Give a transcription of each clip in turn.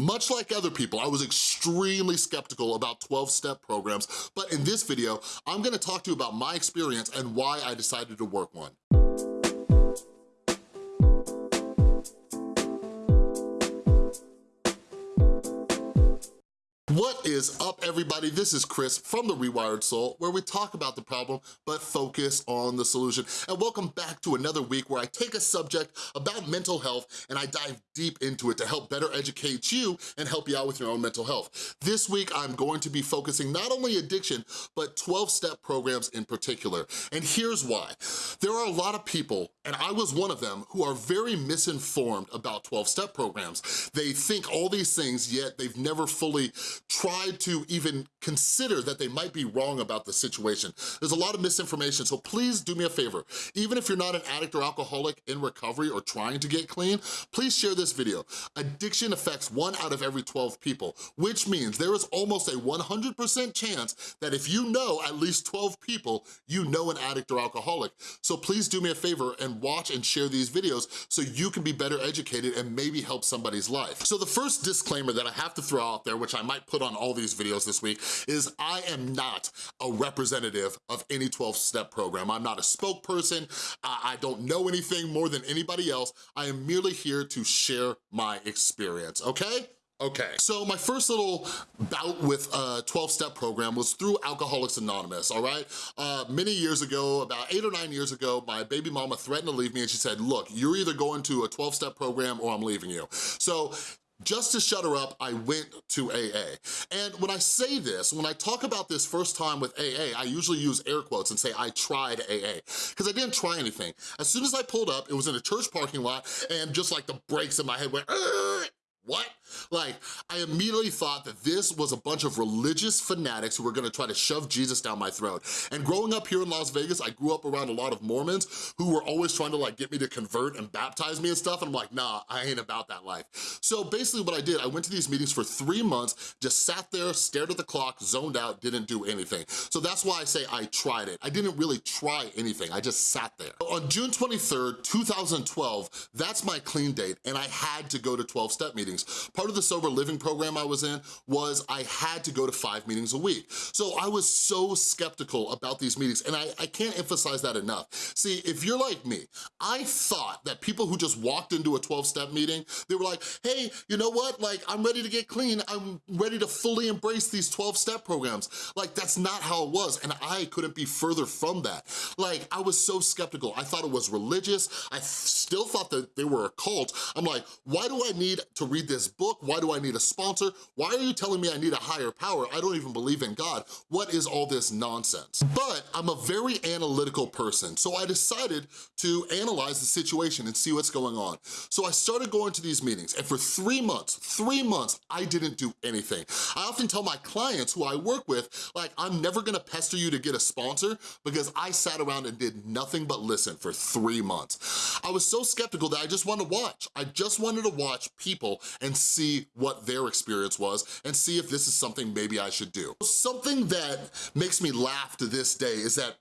Much like other people, I was extremely skeptical about 12-step programs, but in this video, I'm gonna talk to you about my experience and why I decided to work one. What is up, everybody? This is Chris from The Rewired Soul, where we talk about the problem, but focus on the solution. And welcome back to another week where I take a subject about mental health and I dive deep into it to help better educate you and help you out with your own mental health. This week, I'm going to be focusing not only addiction, but 12-step programs in particular. And here's why. There are a lot of people, and I was one of them, who are very misinformed about 12-step programs. They think all these things, yet they've never fully tried to even consider that they might be wrong about the situation. There's a lot of misinformation, so please do me a favor. Even if you're not an addict or alcoholic in recovery or trying to get clean, please share this video. Addiction affects one out of every 12 people, which means there is almost a 100% chance that if you know at least 12 people, you know an addict or alcoholic. So please do me a favor and watch and share these videos so you can be better educated and maybe help somebody's life. So the first disclaimer that I have to throw out there, which I might put on all these videos this week is I am not a representative of any 12-step program. I'm not a spokesperson. I don't know anything more than anybody else. I am merely here to share my experience, okay? Okay, so my first little bout with a 12-step program was through Alcoholics Anonymous, all right? Uh, many years ago, about eight or nine years ago, my baby mama threatened to leave me and she said, look, you're either going to a 12-step program or I'm leaving you. So just to shut her up, I went to AA. And when I say this, when I talk about this first time with AA, I usually use air quotes and say, I tried AA, because I didn't try anything. As soon as I pulled up, it was in a church parking lot, and just like the brakes in my head went, what? Like, I immediately thought that this was a bunch of religious fanatics who were gonna try to shove Jesus down my throat. And growing up here in Las Vegas, I grew up around a lot of Mormons who were always trying to like get me to convert and baptize me and stuff, and I'm like, nah, I ain't about that life. So basically what I did, I went to these meetings for three months, just sat there, stared at the clock, zoned out, didn't do anything. So that's why I say I tried it. I didn't really try anything, I just sat there. On June 23rd, 2012, that's my clean date, and I had to go to 12-step meetings meetings. Part of the sober living program I was in was I had to go to five meetings a week. So I was so skeptical about these meetings and I, I can't emphasize that enough. See, if you're like me, I thought that people who just walked into a 12-step meeting, they were like, hey, you know what? Like, I'm ready to get clean. I'm ready to fully embrace these 12-step programs. Like, that's not how it was. And I couldn't be further from that. Like, I was so skeptical. I thought it was religious. I still thought that they were a cult. I'm like, why do I need to read this book? Why do I need a sponsor? Why are you telling me I need a higher power? I don't even believe in God. What is all this nonsense? But I'm a very analytical person, so I decided to analyze the situation and see what's going on. So I started going to these meetings, and for three months, three months, I didn't do anything. I often tell my clients who I work with, like, I'm never gonna pester you to get a sponsor because I sat around and did nothing but listen for three months. I was so skeptical that I just wanted to watch. I just wanted to watch people and see what their experience was and see if this is something maybe I should do. Something that makes me laugh to this day is that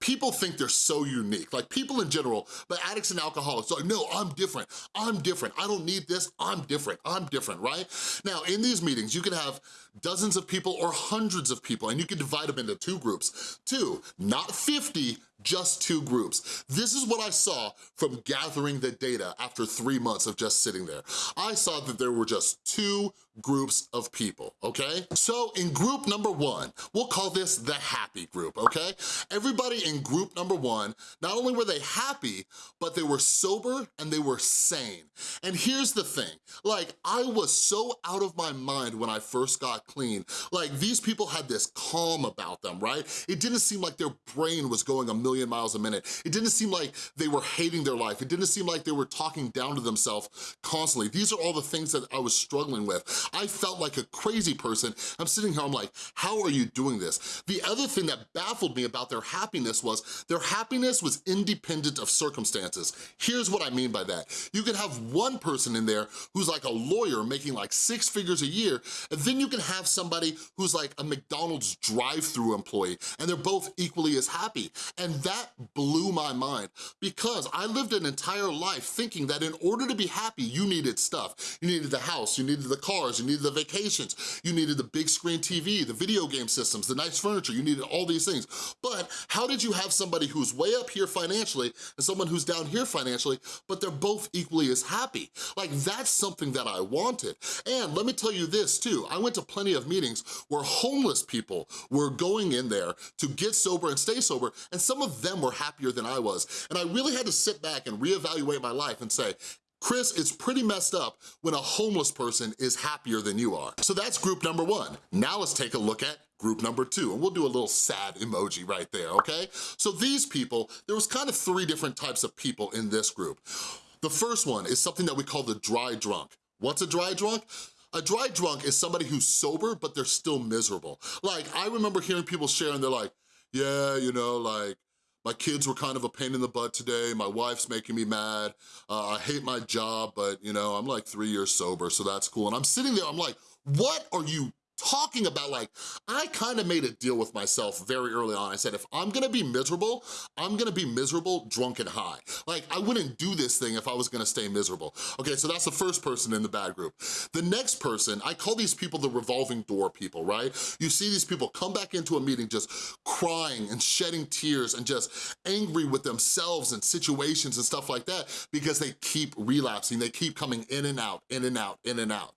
people think they're so unique, like people in general, but addicts and alcoholics, like, no, I'm different, I'm different, I don't need this, I'm different, I'm different, right? Now, in these meetings, you can have dozens of people or hundreds of people, and you can divide them into two groups. Two, not 50, just two groups. This is what I saw from gathering the data after three months of just sitting there. I saw that there were just two groups of people, okay? So in group number one, we'll call this the happy group, okay? Everybody in group number one, not only were they happy, but they were sober and they were sane. And here's the thing, like I was so out of my mind when I first got clean. Like these people had this calm about them, right? It didn't seem like their brain was going a million miles a minute. It didn't seem like they were hating their life. It didn't seem like they were talking down to themselves constantly. These are all the things that I was struggling with. I felt like a crazy person. I'm sitting here, I'm like, how are you doing this? The other thing that baffled me about their happiness happiness was, their happiness was independent of circumstances. Here's what I mean by that. You can have one person in there who's like a lawyer making like six figures a year, and then you can have somebody who's like a McDonald's drive-through employee, and they're both equally as happy. And that blew my mind because I lived an entire life thinking that in order to be happy, you needed stuff. You needed the house, you needed the cars, you needed the vacations, you needed the big screen TV, the video game systems, the nice furniture, you needed all these things. But how did you have somebody who's way up here financially and someone who's down here financially, but they're both equally as happy? Like that's something that I wanted. And let me tell you this too, I went to plenty of meetings where homeless people were going in there to get sober and stay sober, and some of them were happier than I was. And I really had to sit back and reevaluate my life and say, Chris, it's pretty messed up when a homeless person is happier than you are. So that's group number one. Now let's take a look at group number two, and we'll do a little sad emoji right there, okay? So these people, there was kind of three different types of people in this group. The first one is something that we call the dry drunk. What's a dry drunk? A dry drunk is somebody who's sober, but they're still miserable. Like, I remember hearing people share and they're like, yeah, you know, like, my kids were kind of a pain in the butt today. My wife's making me mad. Uh, I hate my job, but you know, I'm like three years sober, so that's cool. And I'm sitting there, I'm like, what are you talking about like, I kind of made a deal with myself very early on. I said, if I'm gonna be miserable, I'm gonna be miserable drunk and high. Like, I wouldn't do this thing if I was gonna stay miserable. Okay, so that's the first person in the bad group. The next person, I call these people the revolving door people, right? You see these people come back into a meeting just crying and shedding tears and just angry with themselves and situations and stuff like that because they keep relapsing, they keep coming in and out, in and out, in and out.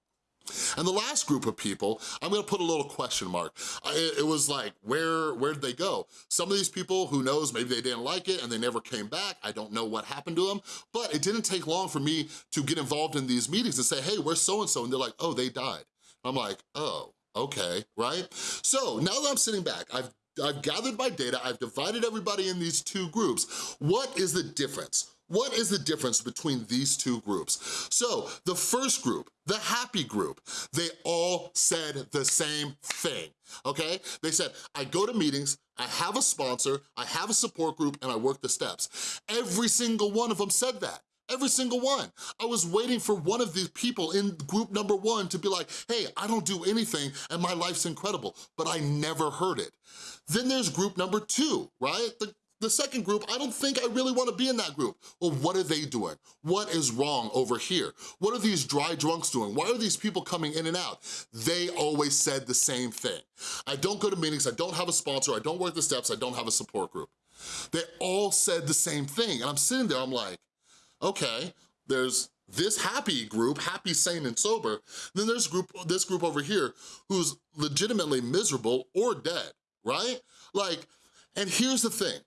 And the last group of people, I'm gonna put a little question mark. It, was like, where, where did they go? Some of these people, who knows, maybe they didn't like it and they never came back. I don't know what happened to them, but it didn't take long for me to get involved in these meetings and say, hey, where's so-and-so? And they're like, oh, they died. I'm like, oh, okay, right? So now that I'm sitting back, I've I've gathered my data, I've divided everybody in these two groups. What is the difference? What is the difference between these two groups? So the first group, the happy group, they all said the same thing, okay? They said, I go to meetings, I have a sponsor, I have a support group, and I work the steps. Every single one of them said that. Every single one. I was waiting for one of these people in group number one to be like, hey, I don't do anything and my life's incredible, but I never heard it. Then there's group number two, right? The the second group, I don't think I really wanna be in that group. Well, what are they doing? What is wrong over here? What are these dry drunks doing? Why are these people coming in and out? They always said the same thing. I don't go to meetings, I don't have a sponsor, I don't work the steps, I don't have a support group. They all said the same thing, and I'm sitting there, I'm like, okay, there's this happy group, happy, sane, and sober, then there's group, this group over here who's legitimately miserable or dead, right? Like, and here's the thing,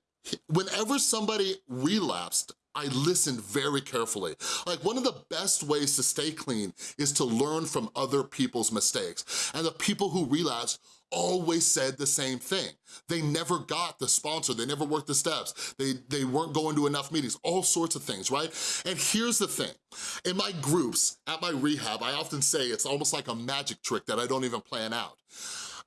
whenever somebody relapsed, I listened very carefully. Like one of the best ways to stay clean is to learn from other people's mistakes. And the people who relapsed always said the same thing. They never got the sponsor, they never worked the steps, they, they weren't going to enough meetings, all sorts of things, right? And here's the thing, in my groups, at my rehab, I often say it's almost like a magic trick that I don't even plan out.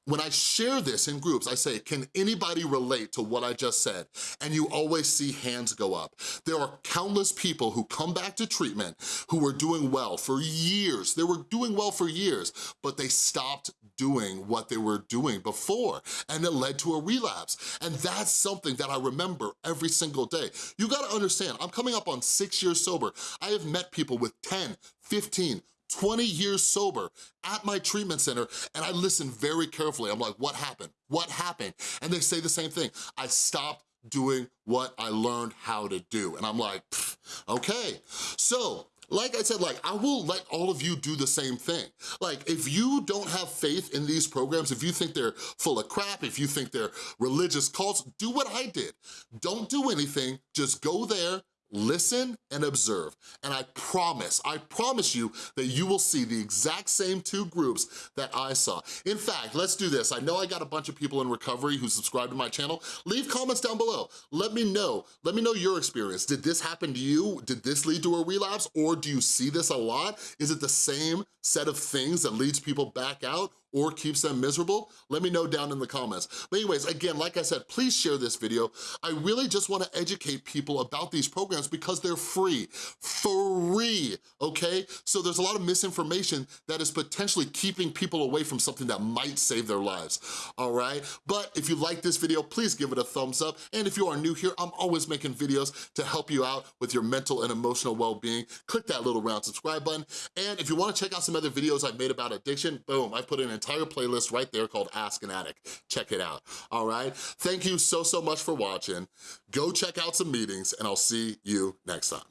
When I share this in groups, I say, can anybody relate to what I just said? And you always see hands go up. There are countless people who come back to treatment who were doing well for years. They were doing well for years, but they stopped doing what they were doing before, and it led to a relapse. And that's something that I remember every single day. You gotta understand, I'm coming up on six years sober. I have met people with 10, 15, 20 years sober at my treatment center and I listen very carefully. I'm like, what happened? What happened? And they say the same thing. I stopped doing what I learned how to do. And I'm like, okay. So like I said, like, I will let all of you do the same thing. Like, if you don't have faith in these programs, if you think they're full of crap, if you think they're religious cults, do what I did. Don't do anything, just go there, listen and observe. And I promise, I promise you that you will see the exact same two groups that I saw. In fact, let's do this. I know I got a bunch of people in recovery who subscribe to my channel. Leave comments down below. Let me know. Let me know your experience. Did this happen to you? Did this lead to a relapse? Or do you see this a lot? Is it the same set of things that leads people back out? Or keeps them miserable? Let me know down in the comments. But anyways, again, like I said, please share this video. I really just wanna educate people about these programs because they're free, free, okay? So there's a lot of misinformation that is potentially keeping people away from something that might save their lives, all right? But if you like this video, please give it a thumbs up. And if you are new here, I'm always making videos to help you out with your mental and emotional well-being. Click that little round subscribe button. And if you wanna check out some other videos I've made about addiction, boom, I put an entire playlist right there called Ask an Addict. Check it out, all right? Thank you so, so much for watching. Go check out some meetings and I'll see you next time.